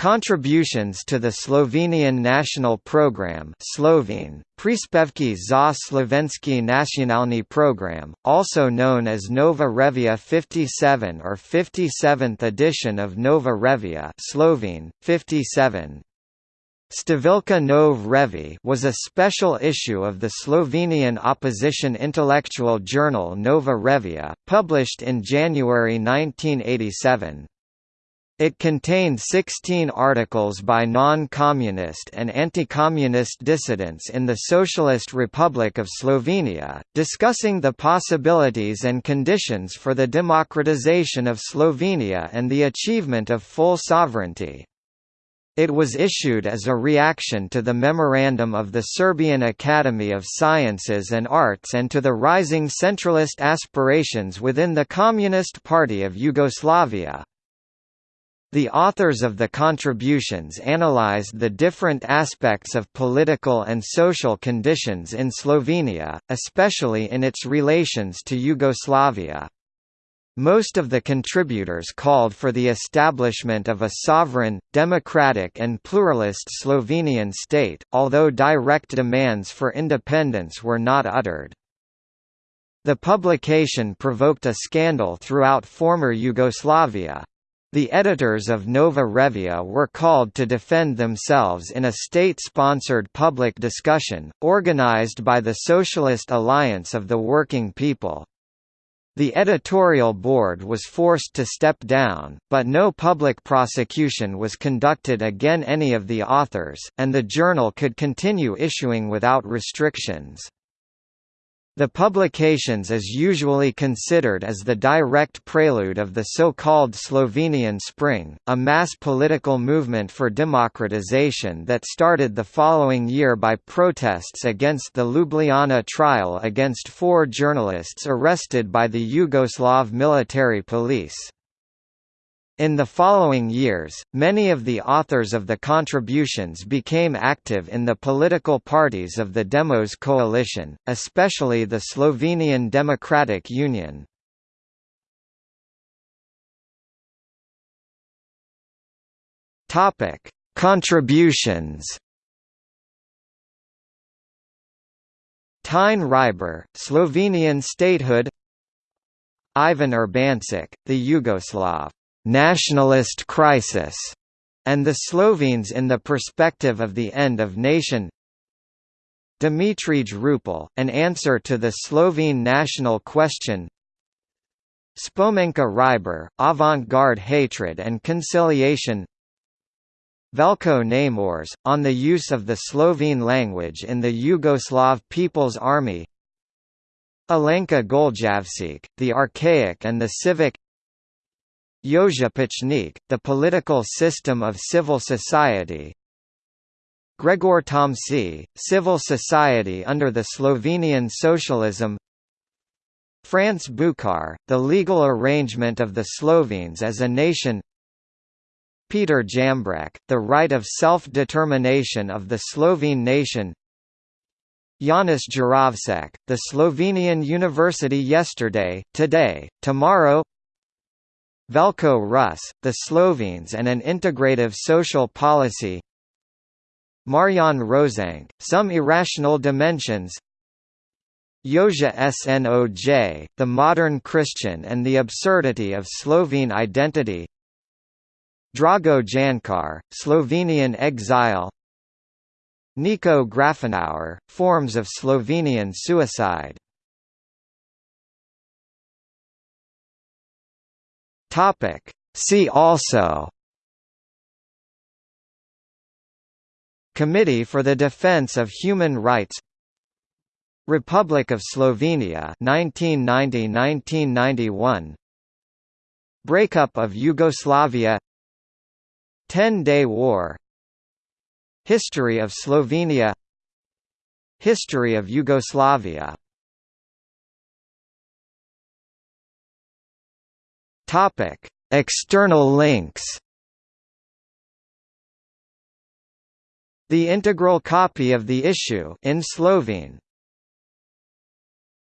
Contributions to the Slovenian national program Slovene, Prispevki za slovenski nacionalni program, also known as Nova Revija 57 or 57th edition of Nova Revija Slovene, 57. Stavilka Nov Revi was a special issue of the Slovenian opposition intellectual journal Nova Revija, published in January 1987. It contained 16 articles by non-communist and anti-communist dissidents in the Socialist Republic of Slovenia, discussing the possibilities and conditions for the democratization of Slovenia and the achievement of full sovereignty. It was issued as a reaction to the memorandum of the Serbian Academy of Sciences and Arts and to the rising centralist aspirations within the Communist Party of Yugoslavia. The authors of the contributions analyzed the different aspects of political and social conditions in Slovenia, especially in its relations to Yugoslavia. Most of the contributors called for the establishment of a sovereign, democratic and pluralist Slovenian state, although direct demands for independence were not uttered. The publication provoked a scandal throughout former Yugoslavia, the editors of Nova Revija were called to defend themselves in a state-sponsored public discussion, organized by the Socialist Alliance of the Working People. The editorial board was forced to step down, but no public prosecution was conducted against any of the authors, and the journal could continue issuing without restrictions. The publications is usually considered as the direct prelude of the so-called Slovenian Spring, a mass political movement for democratization that started the following year by protests against the Ljubljana trial against four journalists arrested by the Yugoslav military police. In the following years, many of the authors of the contributions became active in the political parties of the Demos coalition, especially the Slovenian Democratic Union. Topic: Contributions. Tine Hribar, Slovenian statehood. Ivan Urbančič, the Yugoslav nationalist crisis, and the Slovenes in the perspective of the end of nation. Dimitrij Rupel, an answer to the Slovene national question. Spomenka Hribar, avant-garde hatred and conciliation. Veljko Namorš, on the use of the Slovene language in the Yugoslav People's Army. Alenka Goljevšček, the archaic and the civic Pučnik, The Political System of Civil Society. Gregor Tomc, Civil Society under the Slovenian Socialism. France Bučar, The Legal Arrangement of the Slovenes as a Nation. Peter Jambrek, The Right of Self-Determination of the Slovene Nation. Janez Jerovšek, The Slovenian University Yesterday, Today, Tomorrow Veljko Rus, The Slovenes and an Integrative Social Policy. Marjan Rožanc, Some Irrational Dimensions. Jože Snoj, The Modern Christian and the Absurdity of Slovene Identity. Drago Jančar, Slovenian Exile. Niko Grafenauer, Forms of Slovenian Suicide Topic. See also. Committee for the Defense of Human Rights. Republic of Slovenia 1990–1991 Breakup of Yugoslavia. Ten-Day War. History of Slovenia. History of Yugoslavia Topic: External links. The integral copy of the issue in Slovene